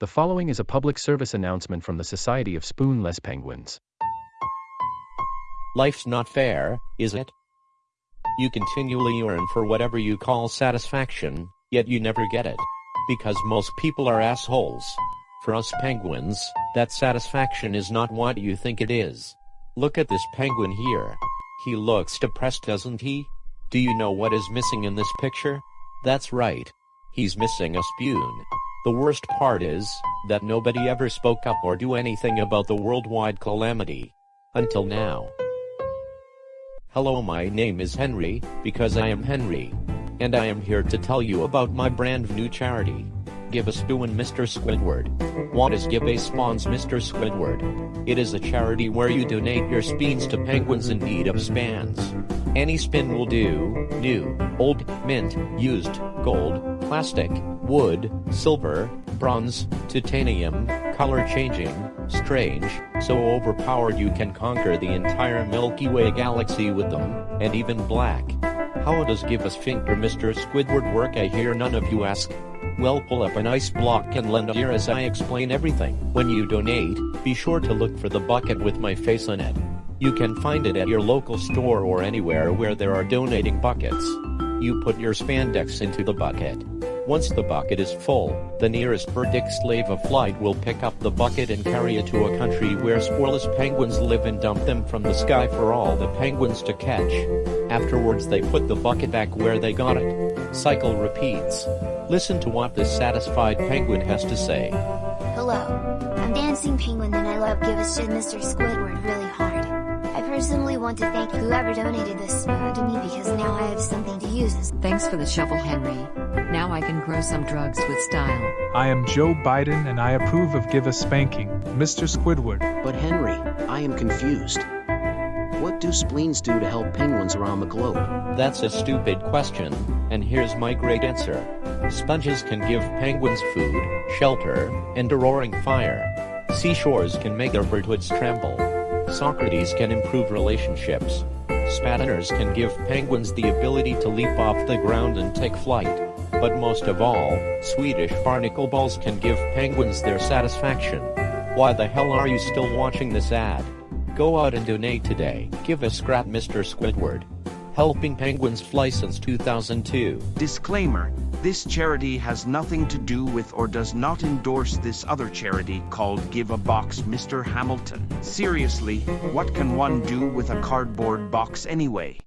The following is a public service announcement from the Society of Spoonless Penguins. Life's not fair, is it? You continually yearn for whatever you call satisfaction, yet you never get it. Because most people are assholes. For us penguins, that satisfaction is not what you think it is. Look at this penguin here. He looks depressed doesn't he? Do you know what is missing in this picture? That's right. He's missing a spoon. The worst part is, that nobody ever spoke up or do anything about the worldwide calamity. Until now. Hello my name is Henry, because I am Henry. And I am here to tell you about my brand new charity. Give a spoon Mr. Squidward. What is Give a Spawns Mr. Squidward? It is a charity where you donate your spoons to penguins in need of spans. Any spin will do, new, old, mint, used, gold, plastic, wood, silver, bronze, titanium, color changing, strange, so overpowered you can conquer the entire Milky Way galaxy with them, and even black. How does give a sphincter Mr. Squidward work I hear none of you ask? Well pull up an ice block and lend a ear as I explain everything. When you donate, be sure to look for the bucket with my face on it. You can find it at your local store or anywhere where there are donating buckets. You put your spandex into the bucket. Once the bucket is full, the nearest verdict slave of flight will pick up the bucket and carry it to a country where sporeless penguins live and dump them from the sky for all the penguins to catch. Afterwards they put the bucket back where they got it. Cycle repeats. Listen to what this satisfied penguin has to say. Hello, I'm Dancing Penguin and I love Give a Shit Mr. Squidward want to thank whoever donated this spoon to me because now I have something to use. Thanks for the shovel, Henry. Now I can grow some drugs with style. I am Joe Biden and I approve of Give a Spanking, Mr. Squidward. But Henry, I am confused. What do spleens do to help penguins around the globe? That's a stupid question, and here's my great answer. Sponges can give penguins food, shelter, and a roaring fire. Seashores can make their birdhoods tremble. Socrates can improve relationships. Spatiners can give penguins the ability to leap off the ground and take flight. But most of all, Swedish barnacle balls can give penguins their satisfaction. Why the hell are you still watching this ad? Go out and donate today. Give a scrap Mr. Squidward. Helping Penguins Fly since 2002. Disclaimer This charity has nothing to do with or does not endorse this other charity called Give a Box Mr. Hamilton. Seriously, what can one do with a cardboard box anyway?